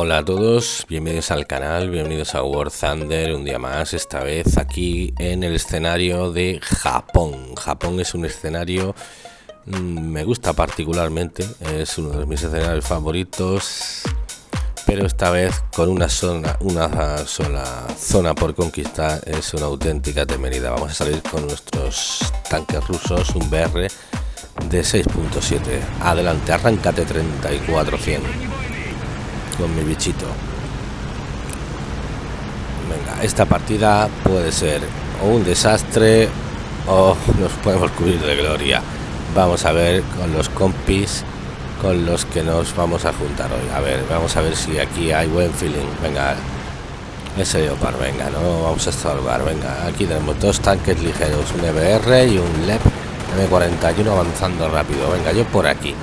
Hola a todos, bienvenidos al canal, bienvenidos a War Thunder, un día más, esta vez aquí en el escenario de Japón. Japón es un escenario, mm, me gusta particularmente, es uno de mis escenarios favoritos, pero esta vez con una zona, una sola zona por conquistar es una auténtica temeridad. Vamos a salir con nuestros tanques rusos, un BR de 6.7. Adelante, arráncate 3400 con mi bichito. Venga, esta partida puede ser o un desastre o nos podemos cubrir de gloria. Vamos a ver con los compis con los que nos vamos a juntar hoy. A ver, vamos a ver si aquí hay buen feeling. Venga, ese Leopard, venga, no vamos a salvar. Venga, aquí tenemos dos tanques ligeros, un EBR y un LEP M41 avanzando rápido. Venga, yo por aquí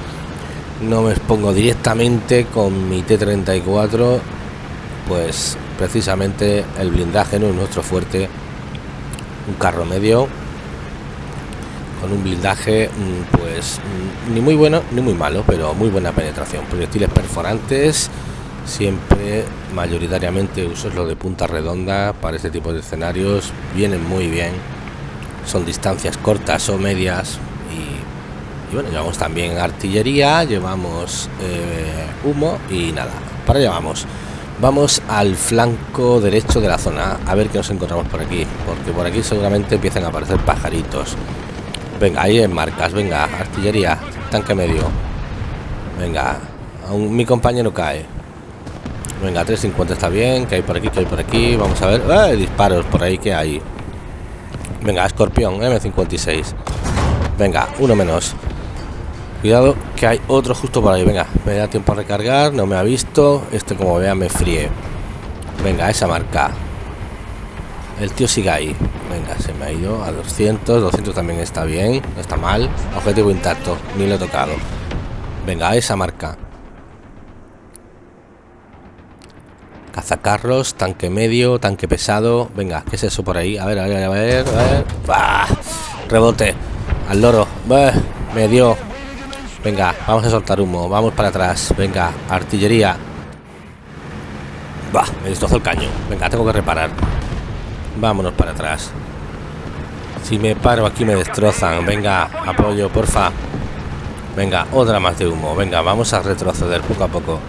no me expongo directamente con mi T-34 pues precisamente el blindaje no es nuestro fuerte. Un carro medio con un blindaje mm, pues mm, ni muy bueno ni muy malo pero muy buena penetración. Proyectiles perforantes siempre mayoritariamente uso lo de punta redonda para este tipo de escenarios. Vienen muy bien. Son distancias cortas o medias bueno llevamos también artillería llevamos eh, humo y nada. Para allá vamos. Vamos al flanco derecho de la zona. A ver qué nos encontramos por aquí porque por aquí seguramente empiezan a aparecer pajaritos. Venga ahí en marcas. Venga artillería tanque medio. Venga aún mi compañero cae. Venga 350 está bien que hay por aquí que hay por aquí. Vamos a ver. ¡Eh! disparos por ahí que hay venga escorpión m56 venga uno menos Cuidado que hay otro justo por ahí. Venga, me da tiempo a recargar. No me ha visto. Este como vea me fríe. Venga, esa marca. El tío sigue ahí. Venga, se me ha ido a 200. 200 también está bien. No está mal. Objetivo intacto. Ni lo he tocado. Venga, esa marca. Cazacarros, tanque medio, tanque pesado. Venga, ¿qué es eso por ahí? A ver, a ver, a ver. A ver. Rebote. Al loro. Me dio. Venga, vamos a soltar humo. Vamos para atrás. Venga, artillería. Bah, me destrozó el caño. Venga, tengo que reparar. Vámonos para atrás. Si me paro aquí me destrozan. Venga, apoyo, porfa. Venga, otra más de humo. Venga, vamos a retroceder poco a poco.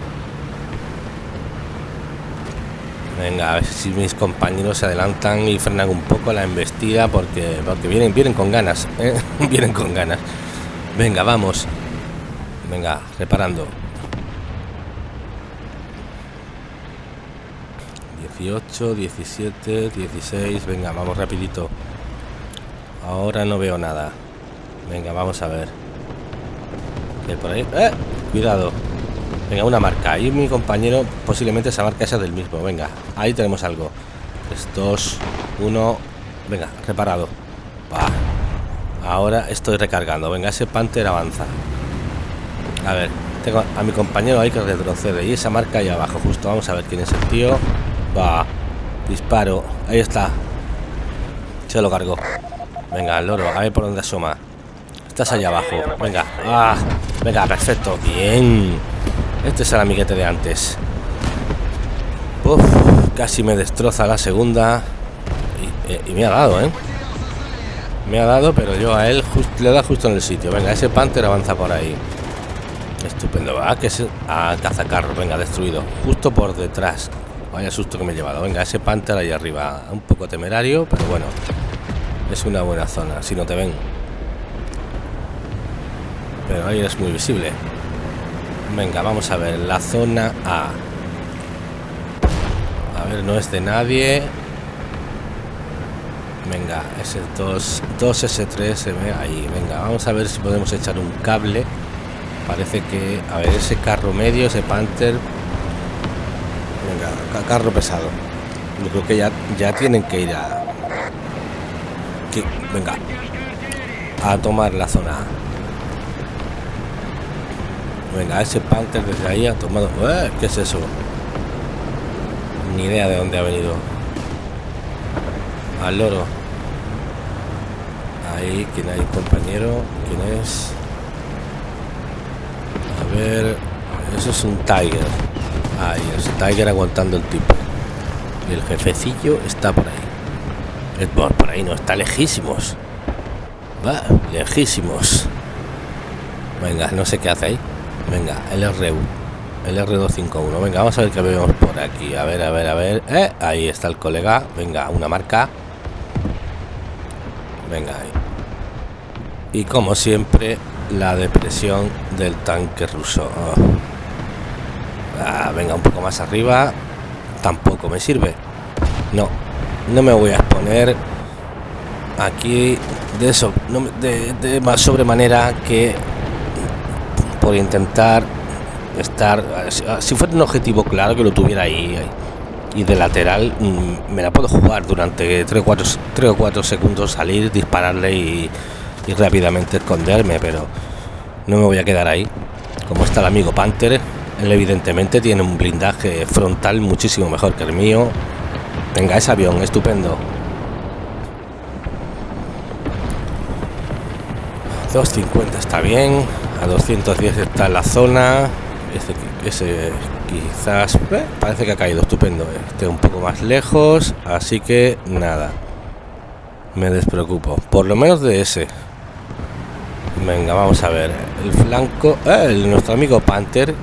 Venga, a ver si mis compañeros se adelantan y frenan un poco la embestida porque, porque vienen, vienen con ganas. ¿eh? vienen con ganas. Venga, vamos. Venga, reparando. 18, 17, 16. Venga, vamos rapidito. Ahora no veo nada. Venga, vamos a ver. ¿Qué por ahí? ¡Eh! Cuidado. Venga, una marca. Ahí mi compañero posiblemente esa marca esa del mismo. Venga, ahí tenemos algo. 3, 2, 1. Venga, reparado. Ahora estoy recargando. Venga, ese Panther avanza. A ver, tengo a mi compañero ahí que retrocede. Y esa marca ahí abajo, justo. Vamos a ver quién es el tío. Va. Disparo. Ahí está. Se lo cargó. Venga, el loro. A ver por dónde asoma. Estás allá abajo. Venga. Ah, venga, perfecto. Bien. Este es el amiguete de antes. Uf, casi me destroza la segunda. Y, eh, me ha dado, ¿eh? Me ha dado, pero yo a él le da justo en el sitio. Venga, ese Panther avanza por ahí. Estupendo. Ah, que es a cazacarro. Venga, destruido. Justo por detrás. Vaya susto que me he llevado. Venga, ese Panther ahí arriba. Un poco temerario, pero bueno. Es una buena zona. Si no te ven. Pero ahí es muy visible. Venga, vamos a ver. La zona A. A ver, no es de nadie. Venga, ese 2, 2S3 se ve ahí. Venga, vamos a ver si podemos echar un cable Parece que, a ver, ese carro medio, ese Panther. Venga, carro pesado. Yo creo que ya, ya tienen que ir a. Venga. A tomar la zona. Venga, ese Panther desde ahí ha tomado. ¡Eh! ¿Qué es eso? Ni idea de dónde ha venido. Al loro. Ahí, ¿quién hay, compañero? ¿Quién es? Eso es un Tiger Ahí, el Tiger aguantando el tipo. El jefecillo está por ahí. Es por, ahí no, está lejísimos. Va, lejísimos. Venga, no sé qué hace ahí. Venga, el RU. El R251. Venga, vamos a ver qué vemos por aquí. A ver, a ver, a ver. Eh, ahí está el colega. Venga, una marca. Venga, ahí. Y como siempre, la depresión del tanque ruso. Ah, venga, un poco más arriba. Tampoco me sirve. No, no me voy a exponer aquí de eso, de, de más sobremanera que por intentar estar si fuera un objetivo claro que lo tuviera ahí y de lateral mm, me la puedo jugar durante 3 o 4, 3 o 4 segundos salir dispararle y, y, rápidamente esconderme pero no me voy a quedar ahí. Como está el amigo Panther él evidentemente tiene un blindaje frontal muchísimo mejor que el mío. Venga ese avión estupendo. 250 está bien a 210 está la zona. Ese, ese quizás eh, parece que ha caído estupendo. Este un poco más lejos así que nada me despreocupo. Por lo menos de ese venga vamos a ver. El flanco eh, nuestro amigo panther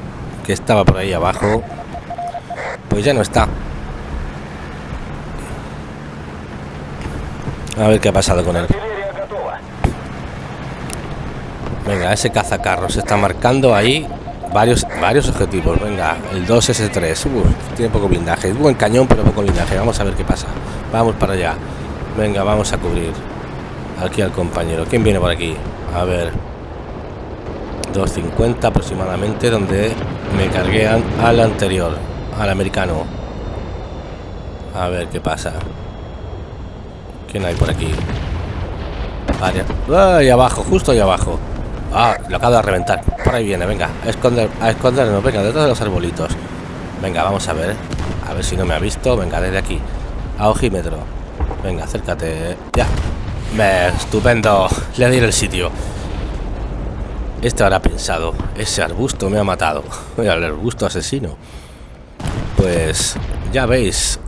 que estaba por ahí abajo pues ya no está. A ver qué ha pasado con él. Venga ese cazacarros está marcando ahí varios varios objetivos. Venga el 2s3 tiene poco blindaje. Buen cañón pero poco blindaje. Vamos a ver qué pasa. Vamos para allá. Venga vamos a cubrir aquí al compañero. Quién viene por aquí a ver 250 aproximadamente donde me cargué al anterior al americano a ver qué pasa quién hay por aquí ahí abajo justo ahí abajo Ah, lo acabo de reventar. Por ahí viene, venga, a esconder, a escondernos, venga, detrás de los arbolitos. Venga, vamos a ver. A ver si no me ha visto. Venga, desde aquí. A ojímetro. Venga, acércate. Ya. Estupendo. Le di el sitio. Este habrá pensado. Ese arbusto me ha matado. El arbusto asesino. Pues ya veis,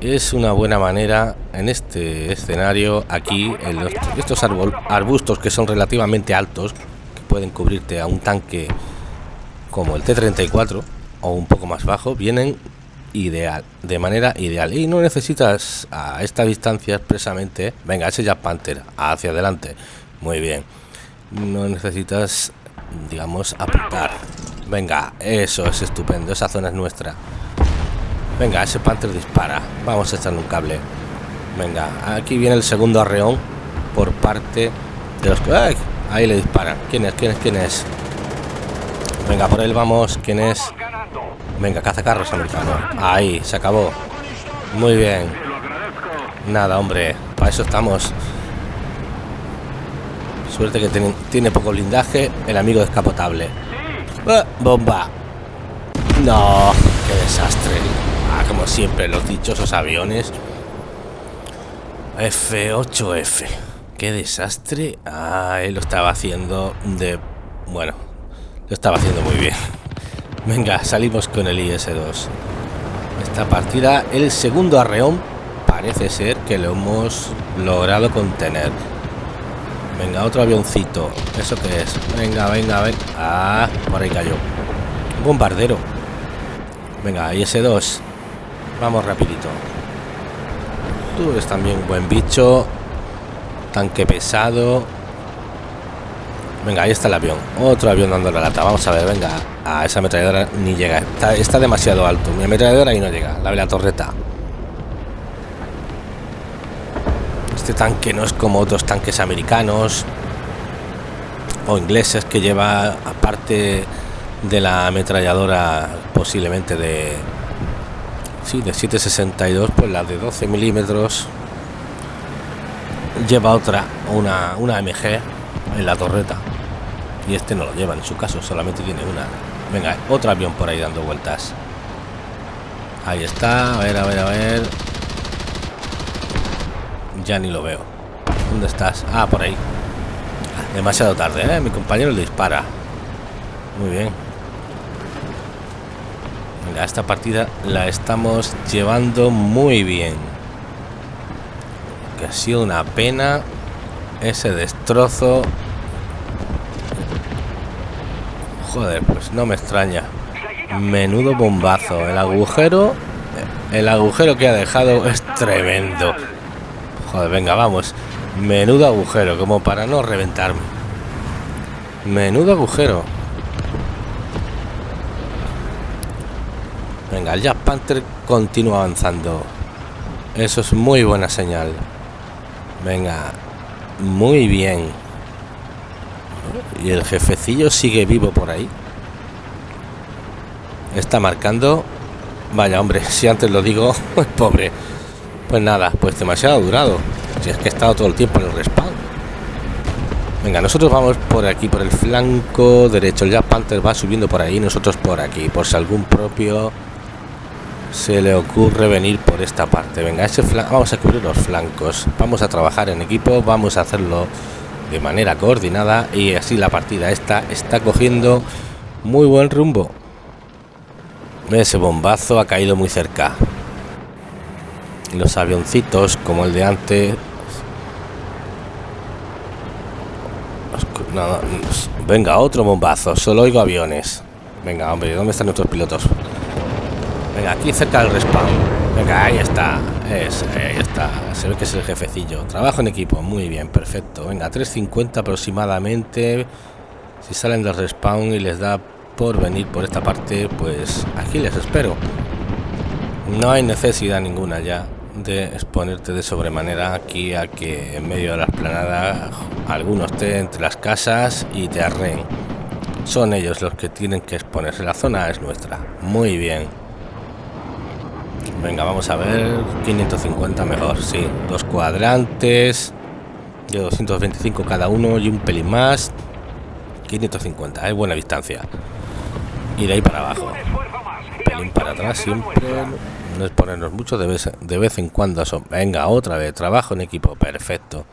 es una buena manera en este escenario aquí, estos arbustos que son relativamente altos, pueden cubrirte a un tanque como el T-34 o un poco más bajo, vienen ideal, de manera ideal. Y no necesitas a esta distancia expresamente, venga, ese ya Panther, hacia adelante, muy bien. No necesitas, digamos, apuntar. Venga, eso es estupendo, esa zona es nuestra. Venga, ese Panther dispara. Vamos a echarle un cable. Venga, aquí viene el segundo arreón por parte de los... ¡Ay! Ahí le disparan. ¿Quién es? ¿Quién es? ¿Quién es? Venga, por él vamos. ¿Quién es? Venga, cazacarros americano. Ahí, se acabó. Muy bien. Nada, hombre. Para eso estamos. Suerte que tiene, poco blindaje. El amigo descapotable. ¡Ah! bomba. No, qué desastre. Ah, como siempre, los dichosos aviones. F8F qué desastre. Ah, él lo estaba haciendo de... Bueno, lo estaba haciendo muy bien. Venga, salimos con el IS-2. Esta partida, el segundo arreón, parece ser que lo hemos logrado contener. Venga, otro avioncito. ¿Eso qué es? Venga, venga, venga. Ah, por ahí cayó. Un bombardero. Venga, IS-2. Vamos rapidito. Tú eres también un buen bicho tanque pesado venga ahí está el avión. Otro avión dando la lata. Vamos a ver venga. A esa ametralladora ni llega. Está, demasiado alto. Mi ametralladora ahí no llega. La de la torreta. Este tanque no es como otros tanques americanos o ingleses que lleva aparte de la ametralladora posiblemente de sí de 762 pues la de 12 milímetros. Lleva otra, una, una MG en la torreta. Y este no lo lleva en su caso, solamente tiene una. Venga, otro avión por ahí dando vueltas. Ahí está, a ver, a ver, a ver. Ya ni lo veo. ¿Dónde estás? Ah, por ahí. Demasiado tarde, ¿eh? Mi compañero le dispara. Muy bien. Venga, esta partida la estamos llevando muy bien. Que ha sido una pena ese destrozo. Joder, pues no me extraña. Menudo bombazo. El agujero... El agujero que ha dejado es tremendo. Joder, venga, vamos. Menudo agujero, como para no reventarme. Menudo agujero. Venga, el Jack Panther continúa avanzando. Eso es muy buena señal. Venga, muy bien. Y el jefecillo sigue vivo por ahí. Está marcando. Vaya, hombre, si antes lo digo, pues pobre. Pues nada, pues demasiado durado. Si es que he estado todo el tiempo en el respawn. Venga, nosotros vamos por aquí, por el flanco derecho. El Jack Panther va subiendo por ahí, nosotros por aquí. Por si algún propio se le ocurre venir por esta parte. Venga, ese vamos a cubrir los flancos. Vamos a trabajar en equipo, vamos a hacerlo de manera coordinada y así la partida esta está cogiendo muy buen rumbo. Ese bombazo ha caído muy cerca. Los avioncitos, como el de antes... venga, otro bombazo. Solo oigo aviones. Venga, hombre, ¿dónde están nuestros pilotos? Venga, aquí cerca del respawn. Venga, ahí está. ahí está. Se ve que es el jefecillo. Trabajo en equipo. Muy bien, perfecto. Venga, 3.50 aproximadamente. Si salen del respawn y les da por venir por esta parte, pues aquí les espero. No hay necesidad ninguna ya de exponerte de sobremanera aquí a que en medio de la esplanada algunos esté entre las casas y te arreen. Son ellos los que tienen que exponerse. La zona es nuestra. Muy bien. Venga, vamos a ver. 550 mejor, sí. Dos cuadrantes de 225 cada uno y un pelín más. 550, es buena distancia. Y de ahí para abajo. pelín para atrás siempre. No es ponernos mucho de vez, de vez en cuando. Son. Venga, otra vez. Trabajo en equipo. Perfecto.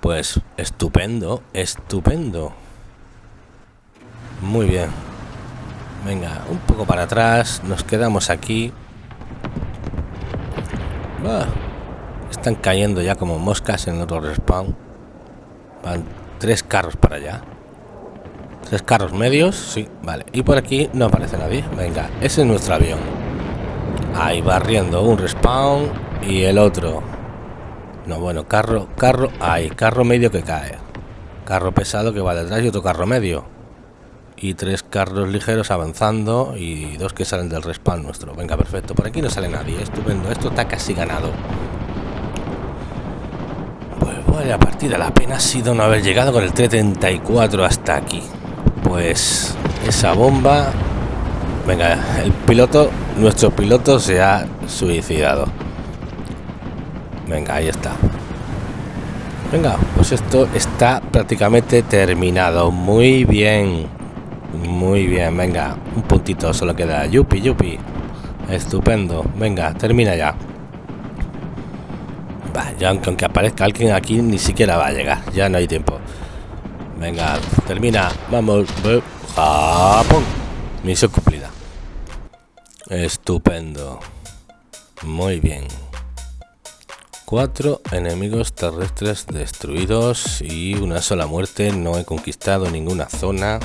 Pues estupendo, estupendo. Muy bien. Venga, un poco para atrás. Nos quedamos aquí. Están cayendo ya como moscas en otro respawn. Van tres carros para allá. Tres carros medios, sí, vale. Y por aquí no aparece nadie. Venga, ese es nuestro avión. Ahí va riendo un respawn y el otro. No, bueno, carro, carro, ahí, carro medio que cae. Carro pesado que va detrás y otro carro medio. Y tres carros ligeros avanzando y dos que salen del respawn nuestro. Venga, perfecto. Por aquí no sale nadie. Estupendo. Esto está casi ganado. Vaya partida, la pena ha sido no haber llegado con el T-34 hasta aquí. Pues esa bomba... Venga, el piloto, nuestro piloto se ha suicidado. Venga, ahí está. Venga, pues esto está prácticamente terminado. Muy bien. Muy bien, venga. Un puntito solo queda. Yupi, yupi. Estupendo. Venga, termina ya ya aunque, aparezca alguien aquí ni siquiera va a llegar. Ya no hay tiempo. Venga, termina. Vamos. Japón. Misión cumplida. Estupendo. Muy bien. Cuatro enemigos terrestres destruidos y una sola muerte. No he conquistado ninguna zona.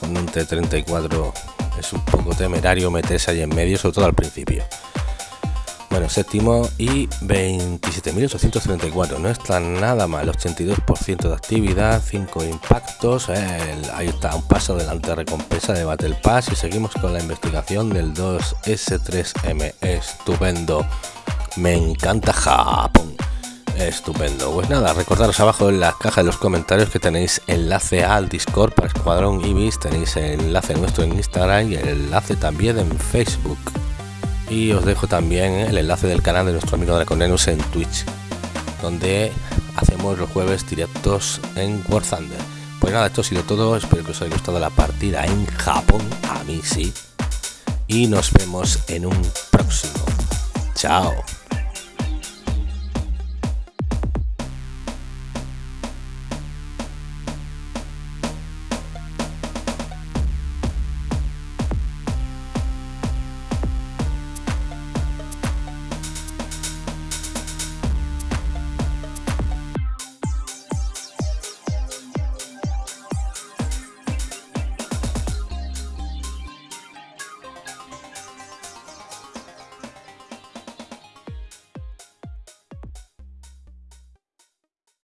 Con un T-34 es un poco temerario meterse ahí en medio, sobre todo al principio. Bueno, séptimo y 27.834. No está nada mal. 82% de actividad, 5 impactos. ahí está, un paso adelante. Recompensa de Battle Pass. Y seguimos con la investigación del 2S3M. Estupendo. Me encanta Japón. Estupendo. Pues nada, recordaros abajo en la caja de los comentarios que tenéis enlace al Discord para Escuadrón Ibis. Tenéis el enlace nuestro en Instagram y el enlace también en Facebook. Y os dejo también el enlace del canal de nuestro amigo Draconenus en Twitch donde hacemos los jueves directos en War Thunder. Pues nada esto ha sido todo. Espero que os haya gustado la partida en Japón. A mí sí. Y nos vemos en un próximo. Chao